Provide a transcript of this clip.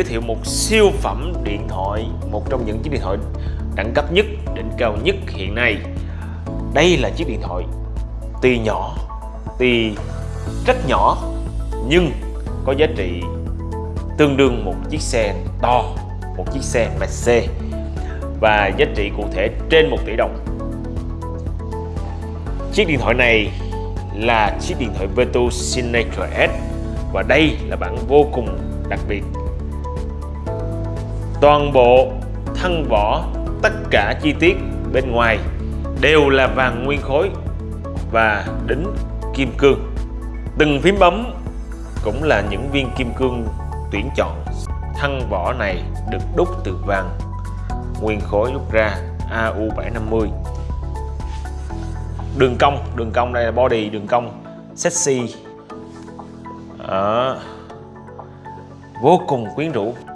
giới thiệu một siêu phẩm điện thoại, một trong những chiếc điện thoại đẳng cấp nhất, đỉnh cao nhất hiện nay. Đây là chiếc điện thoại, tuy nhỏ, tuy rất nhỏ, nhưng có giá trị tương đương một chiếc xe to, một chiếc xe Mercedes, và giá trị cụ thể trên 1 tỷ đồng. Chiếc điện thoại này là chiếc điện thoại Virtu Signature S, và đây là bản vô cùng đặc biệt toàn bộ thân vỏ tất cả chi tiết bên ngoài đều là vàng nguyên khối và đính kim cương. Từng phím bấm cũng là những viên kim cương tuyển chọn. Thân vỏ này được đúc từ vàng nguyên khối đúc ra AU750 đường cong đường cong đây là body đường cong sexy. À, vô cùng quyến rũ.